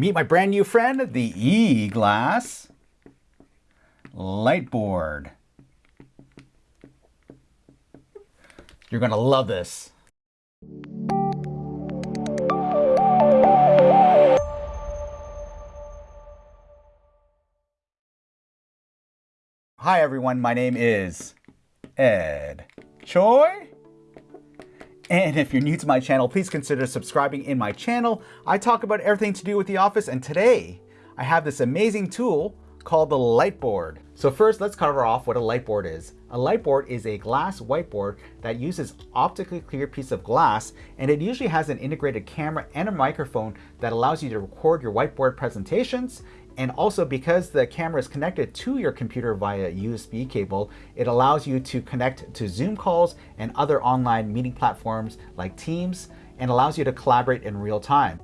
Meet my brand new friend, the E-Glass Lightboard. You're gonna love this. Hi everyone, my name is Ed Choi. And if you're new to my channel, please consider subscribing in my channel. I talk about everything to do with the office and today I have this amazing tool called the Lightboard. So first let's cover off what a lightboard is. A lightboard is a glass whiteboard that uses optically clear piece of glass and it usually has an integrated camera and a microphone that allows you to record your whiteboard presentations and also because the camera is connected to your computer via USB cable, it allows you to connect to Zoom calls and other online meeting platforms like Teams and allows you to collaborate in real time.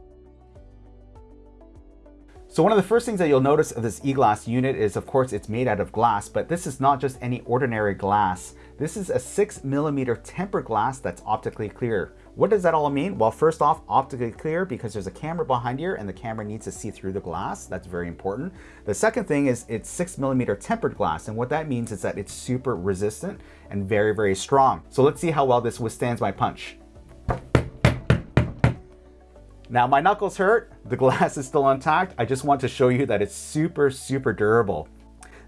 So one of the first things that you'll notice of this e-glass unit is, of course, it's made out of glass, but this is not just any ordinary glass. This is a six millimeter tempered glass that's optically clear. What does that all mean? Well, first off, optically clear because there's a camera behind here and the camera needs to see through the glass. That's very important. The second thing is it's six millimeter tempered glass. And what that means is that it's super resistant and very, very strong. So let's see how well this withstands my punch. Now my knuckles hurt, the glass is still intact. I just want to show you that it's super, super durable.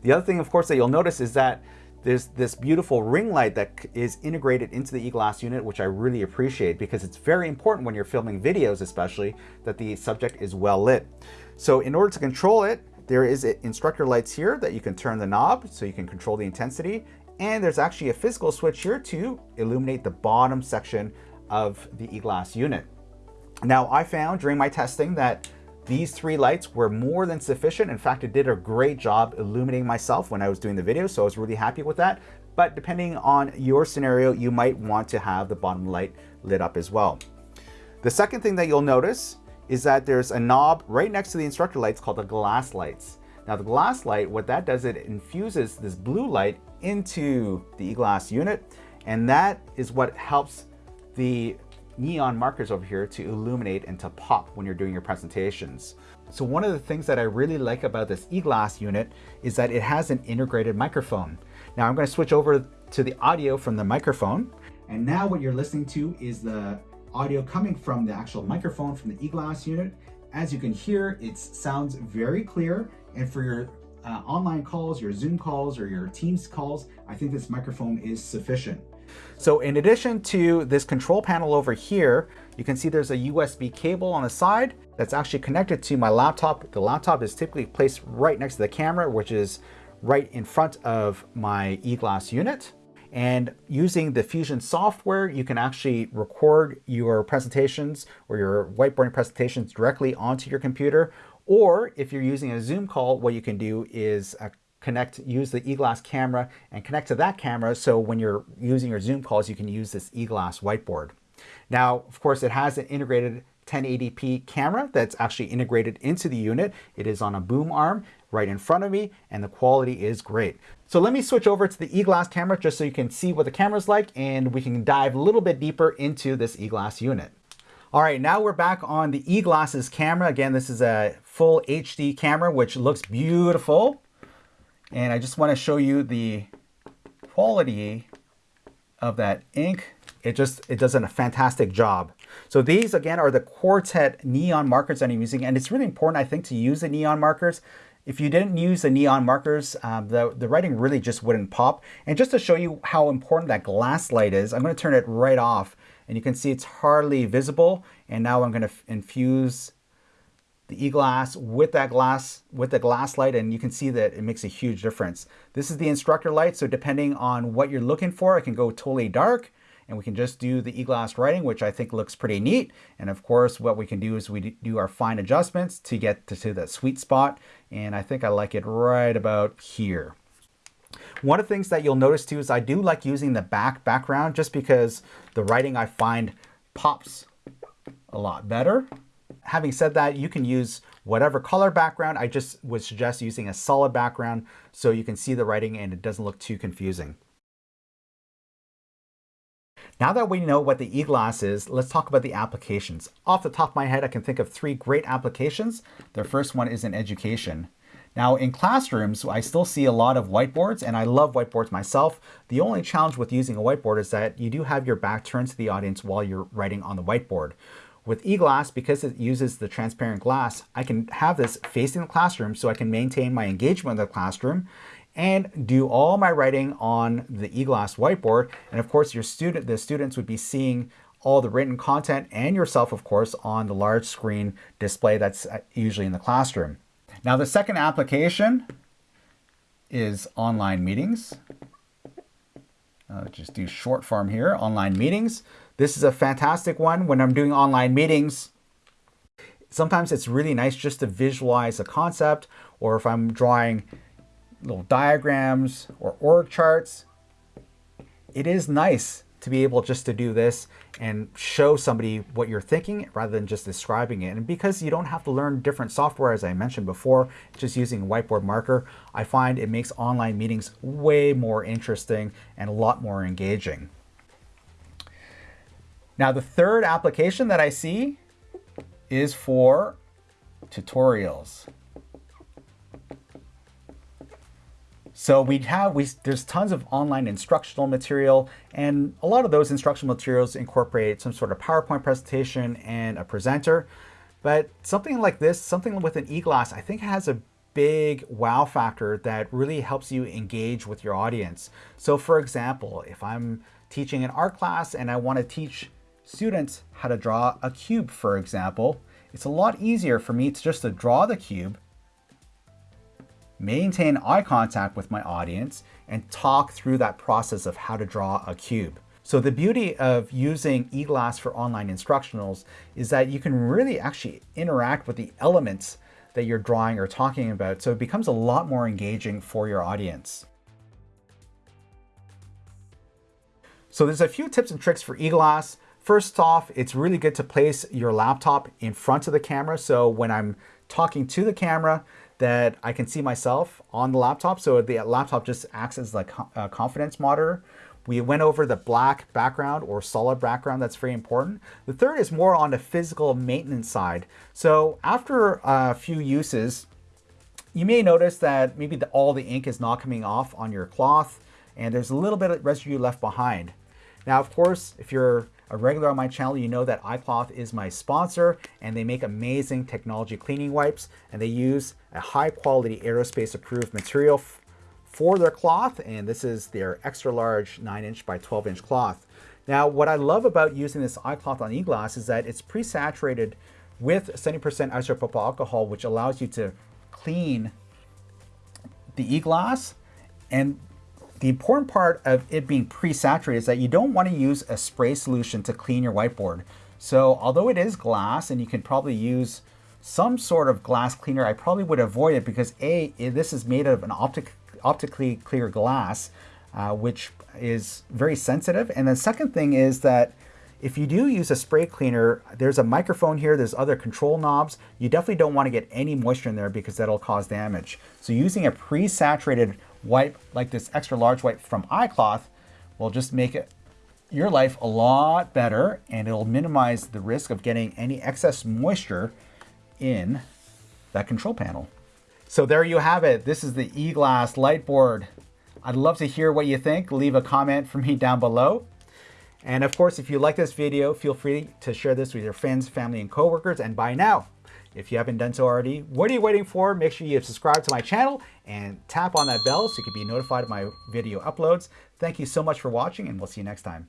The other thing, of course, that you'll notice is that there's this beautiful ring light that is integrated into the e-glass unit, which I really appreciate because it's very important when you're filming videos, especially, that the subject is well lit. So in order to control it, there is instructor lights here that you can turn the knob so you can control the intensity. And there's actually a physical switch here to illuminate the bottom section of the e-glass unit. Now I found during my testing that these three lights were more than sufficient. In fact, it did a great job illuminating myself when I was doing the video, so I was really happy with that. But depending on your scenario, you might want to have the bottom light lit up as well. The second thing that you'll notice is that there's a knob right next to the instructor lights called the glass lights. Now the glass light, what that does, it infuses this blue light into the e-glass unit, and that is what helps the neon markers over here to illuminate and to pop when you're doing your presentations. So one of the things that I really like about this e-glass unit is that it has an integrated microphone. Now I'm going to switch over to the audio from the microphone. And now what you're listening to is the audio coming from the actual microphone from the e-glass unit. As you can hear, it sounds very clear. And for your uh, online calls, your Zoom calls, or your Teams calls, I think this microphone is sufficient. So in addition to this control panel over here, you can see there's a USB cable on the side that's actually connected to my laptop. The laptop is typically placed right next to the camera, which is right in front of my e-glass unit. And using the Fusion software, you can actually record your presentations or your whiteboarding presentations directly onto your computer. Or if you're using a Zoom call, what you can do is connect, use the eGlass camera and connect to that camera so when you're using your Zoom calls, you can use this eGlass whiteboard. Now, of course, it has an integrated 1080p camera that's actually integrated into the unit. It is on a boom arm right in front of me and the quality is great. So let me switch over to the eGlass camera just so you can see what the camera's like and we can dive a little bit deeper into this eGlass unit. All right, now we're back on the eGlass's camera. Again, this is a full HD camera, which looks beautiful. And I just want to show you the quality of that ink. It just, it does a fantastic job. So these again are the Quartet neon markers that I'm using. And it's really important, I think, to use the neon markers. If you didn't use the neon markers, um, the, the writing really just wouldn't pop. And just to show you how important that glass light is, I'm going to turn it right off. And you can see it's hardly visible. And now I'm going to infuse the e-glass with that glass, with the glass light, and you can see that it makes a huge difference. This is the instructor light, so depending on what you're looking for, it can go totally dark, and we can just do the e-glass writing, which I think looks pretty neat. And of course, what we can do is we do our fine adjustments to get to, to that sweet spot, and I think I like it right about here. One of the things that you'll notice too is I do like using the back background just because the writing I find pops a lot better having said that, you can use whatever color background. I just would suggest using a solid background so you can see the writing and it doesn't look too confusing. Now that we know what the e-glass is, let's talk about the applications. Off the top of my head, I can think of three great applications. The first one is in education. Now in classrooms, I still see a lot of whiteboards and I love whiteboards myself. The only challenge with using a whiteboard is that you do have your back turned to the audience while you're writing on the whiteboard. With eGlass, because it uses the transparent glass, I can have this facing the classroom so I can maintain my engagement in the classroom and do all my writing on the eGlass whiteboard. And of course, your student, the students would be seeing all the written content and yourself, of course, on the large screen display that's uh, usually in the classroom. Now, the second application is online meetings. Uh, just do short form here, online meetings. This is a fantastic one when I'm doing online meetings. Sometimes it's really nice just to visualize a concept or if I'm drawing little diagrams or org charts, it is nice to be able just to do this and show somebody what you're thinking rather than just describing it. And because you don't have to learn different software, as I mentioned before, just using a whiteboard marker, I find it makes online meetings way more interesting and a lot more engaging. Now, the third application that I see is for tutorials. So we have, we, there's tons of online instructional material and a lot of those instructional materials incorporate some sort of PowerPoint presentation and a presenter. But something like this, something with an e-glass, I think has a big wow factor that really helps you engage with your audience. So for example, if I'm teaching an art class and I want to teach students how to draw a cube, for example, it's a lot easier for me to just to draw the cube maintain eye contact with my audience, and talk through that process of how to draw a cube. So the beauty of using eGlass for online instructionals is that you can really actually interact with the elements that you're drawing or talking about. So it becomes a lot more engaging for your audience. So there's a few tips and tricks for eGlass. First off, it's really good to place your laptop in front of the camera. So when I'm talking to the camera, that I can see myself on the laptop. So the laptop just acts as like a uh, confidence monitor. We went over the black background or solid background. That's very important. The third is more on the physical maintenance side. So after a few uses, you may notice that maybe the, all the ink is not coming off on your cloth and there's a little bit of residue left behind. Now, of course, if you're a regular on my channel, you know that iCloth is my sponsor and they make amazing technology cleaning wipes and they use a high quality aerospace approved material for their cloth and this is their extra large 9 inch by 12 inch cloth. Now what I love about using this iCloth on e-glass is that it's pre-saturated with 70% isopropyl alcohol which allows you to clean the e-glass and the important part of it being pre-saturated is that you don't want to use a spray solution to clean your whiteboard. So although it is glass and you can probably use some sort of glass cleaner, I probably would avoid it because A, this is made of an optic, optically clear glass, uh, which is very sensitive. And the second thing is that if you do use a spray cleaner, there's a microphone here, there's other control knobs. You definitely don't want to get any moisture in there because that'll cause damage. So using a pre-saturated wipe like this extra large wipe from iCloth will just make it your life a lot better and it'll minimize the risk of getting any excess moisture in that control panel. So there you have it. This is the eGlass Lightboard. I'd love to hear what you think. Leave a comment for me down below. And of course, if you like this video, feel free to share this with your friends, family, and coworkers. And by now, if you haven't done so already, what are you waiting for? Make sure you subscribe to my channel and tap on that bell so you can be notified of my video uploads. Thank you so much for watching and we'll see you next time.